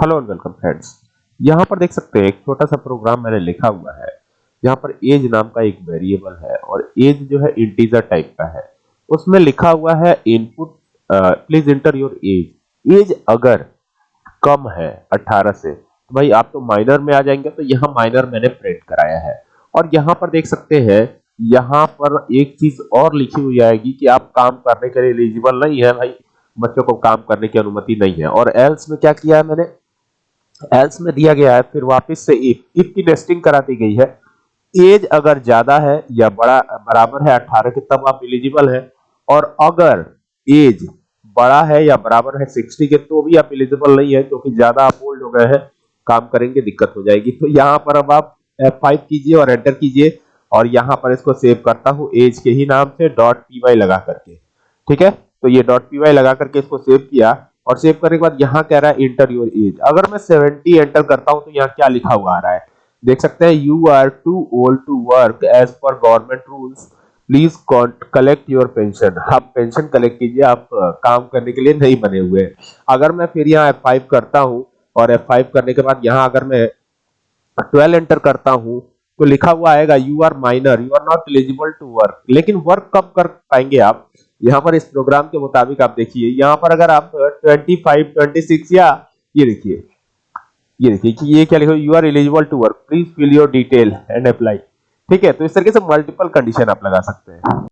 Hello and welcome friends. यहाँ पर देख सकते हैं, एक छोटा सा प्रोग्राम मैंने लिखा हुआ है। यहाँ पर एज नाम का एक वेरिएबल है और एज जो है इंटीजर टाइप का है। उसमें लिखा हुआ है input please enter your age. Age अगर कम है 18 से तो भाई आप तो माइनर में आ जाएँगे तो यहाँ माइनर मैंने प्रिंट कराया है। और यहाँ पर देख सकते हैं, यहाँ पर एक चीज़ और लिखी हुई आएगी कि आप काम करने के लिए एलिजिबल नहीं है भाई। बच्चों को काम करने की अनुमति नहीं है। और एल्स में क्या किया है मैंने? एल्स में दिया गया है, फिर वापस से इफ़ इफ़ की नेस्टिंग करा दी गई है। एज अगर ज़्यादा है या बड़ा, बराबर है 18 के, तब आप एलिजिबल है। और अगर एज बड़ा है या बराबर है 60 के तो भी आप एलिजिबल नहीं है, क्योंकि ज़्यादा आप ओल्ड हो गए हैं, काम करेंगे, दिक्कत हो जाएगी। तो यहाँ पर अब आप F5 कीजिए और एंटर कीजिए। और यहाँ पर इसको सेव करता हूँ एज के ही नाम से डॉट पी लगा करके। ठीक है? तो ये डॉट पी लगा करके इसको सेव किया। और सेव करने के बाद यहाँ कह रहा है इंटर योर एज अगर मैं 70 एंटर करता हूँ तो यहाँ क्या लिखा हुआ आ रहा है? देख सकते हैं you are too old to work as per government rules please collect your pension आप पेंशन कलेक्ट कीजिए, आप काम करने के लिए नहीं बने हुए अगर मैं फिर यहाँ F5 करता हूँ और F5 करने के बाद यहाँ अगर मैं 12 एंटर करता हूँ तो लिखा हुआ आएगा you are minor you are not eligible to work लेकिन वर्क कब कर पाएँगे आप? यहाँ पर इस प्रोग्राम के मुताबिक आप देखिए यहाँ पर अगर आप 25, 26 या ये देखिए ये देखिए कि ये क्या लिखा you are eligible to work please fill your detail and apply ठीक है तो इस तरीके से मल्टीपल कंडीशन आप लगा सकते हैं।